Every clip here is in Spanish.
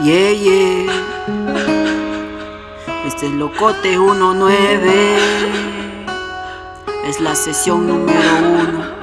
Yeah, yeah. Este es Locote 19. Es la sesión número uno.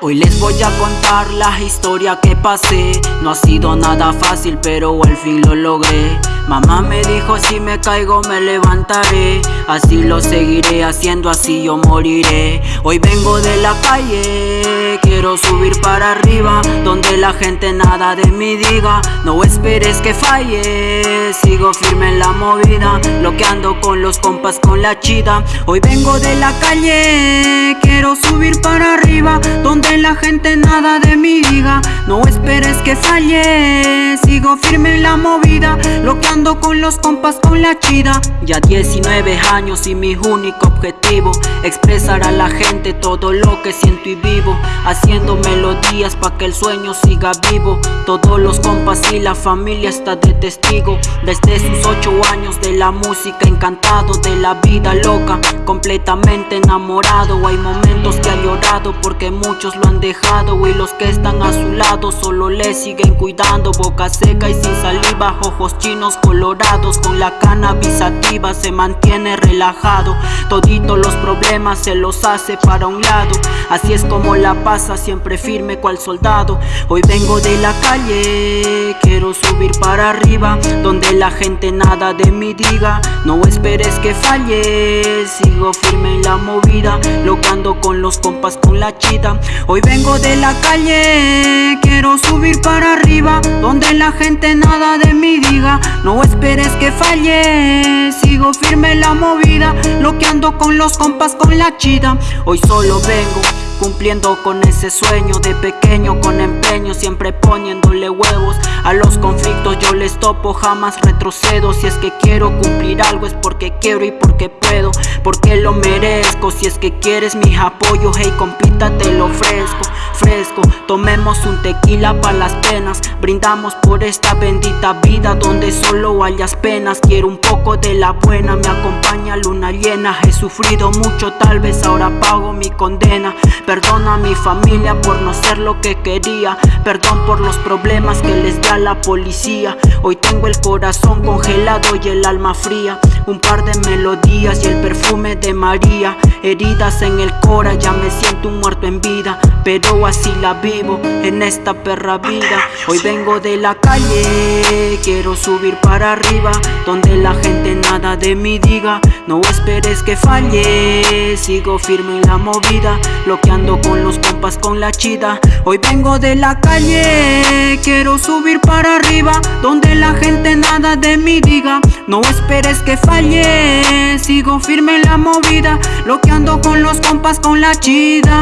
Hoy les voy a contar la historia que pasé No ha sido nada fácil pero al fin lo logré Mamá me dijo si me caigo me levantaré. Así lo seguiré haciendo así yo moriré. Hoy vengo de la calle Quiero subir para arriba Donde la gente nada de mí diga. No esperes que falle Sigo firme en la movida Lo que ando con los compas con la chida. Hoy vengo de la calle Quiero subir para arriba Donde la gente nada de mí diga No esperes que falle Sigo firme en la movida Lo que ando con los compas con la chida. Ya 19 años y mi único objetivo Expresar a la gente todo lo que siento y vivo Haciendo melodías pa' que el sueño siga vivo. Todos los compas y la familia está de testigo Desde sus 8 años de la música Encantado de la vida loca Completamente enamorado. Hay momentos que ha llorado porque muchos lo han dejado Y los que están a su lado solo le siguen cuidando Boca seca y sin saliva, ojos chinos colorados Con la cannabis activa se mantiene relajado Todito los problemas se los hace para un lado Así es como la pasa siempre firme cual soldado Hoy vengo de la calle, quiero subir para arriba Donde la gente nada de mí diga No esperes que falle, sigo firme en la movida Locando con los compas con la chida Hoy vengo de la calle, quiero subir para arriba Donde la gente nada de mí diga. No esperes que falle, sigo firme en la movida. Loqueando con los compas con la chida. Hoy solo vengo Cumpliendo con ese sueño de pequeño con empeño Siempre poniéndole huevos a los conflictos. Yo les topo, jamás retrocedo. Si es que quiero cumplir algo es porque quiero y porque puedo Porque lo merezco. Si es que quieres mi apoyo Hey compita te lo ofrezco Fresco, tomemos un tequila para las penas. Brindamos por esta bendita vida Donde solo hayas penas. Quiero un poco de la buena Me acompaña luna llena. He sufrido mucho tal vez ahora pago mi condena Perdona a mi familia por no ser lo que quería. Perdón por los problemas que les da la policía. Hoy tengo el corazón congelado y el alma fría. Un par de melodías y el perfume de María Heridas en el cora, ya me siento un muerto en vida Pero así la vivo en esta perra vida. Hoy vengo de la calle, quiero subir para arriba Donde la gente nada de mí diga No esperes que falle, sigo firme en la movida Lo que ando con los compas con la chida. Hoy vengo de la calle Quiero subir para arriba Donde la gente nada de mí diga No esperes que falle Sigo firme en la movida Lo que ando con los compas con la chida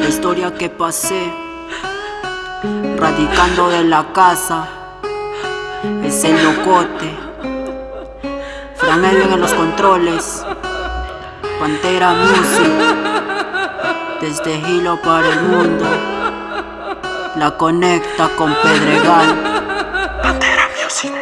La historia que pasé Radicando de la casa Es el locote Fran Edwin en los controles. Pantera Music. Desde Hilo para el mundo. La conecta con Pedregal. Pantera Music.